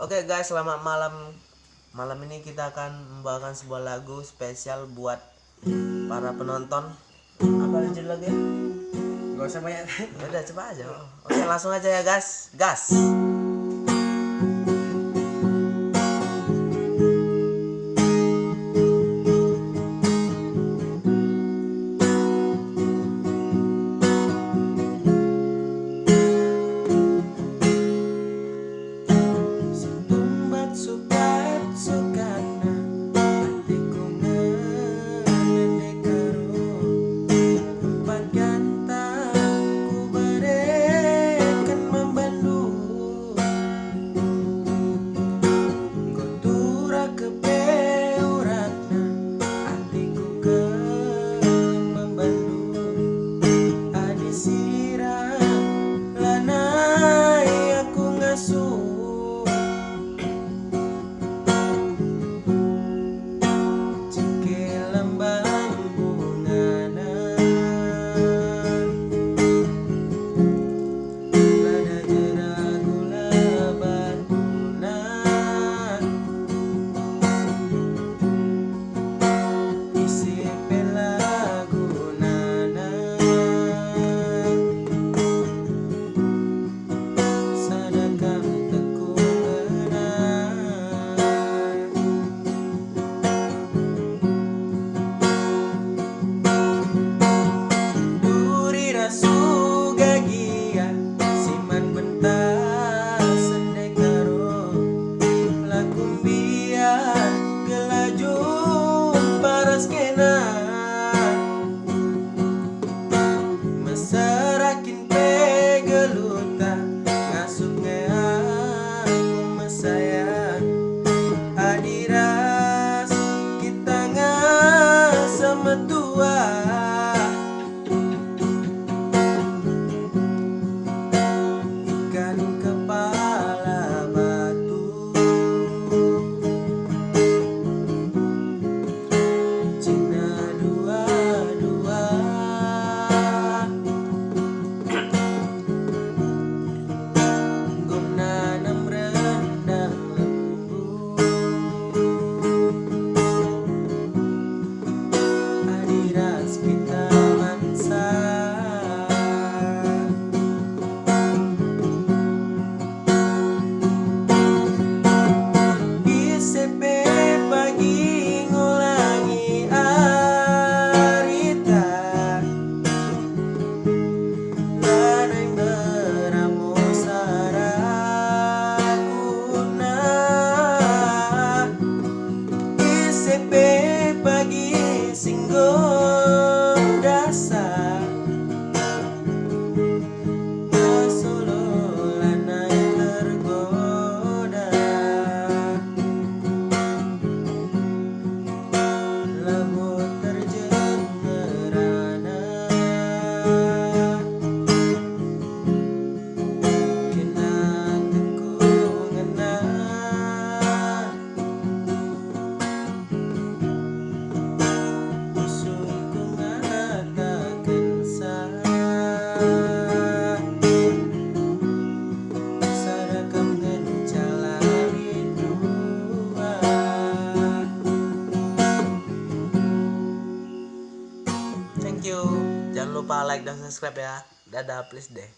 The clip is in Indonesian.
Oke okay guys, selamat malam. Malam ini kita akan membawakan sebuah lagu spesial buat para penonton. Apa lanjut lagi? Gak usah banyak. Ya udah coba aja. Oke, okay, langsung aja ya guys. Gas. skin out. Uh, go. lupa like dan subscribe ya. Dadah please deh.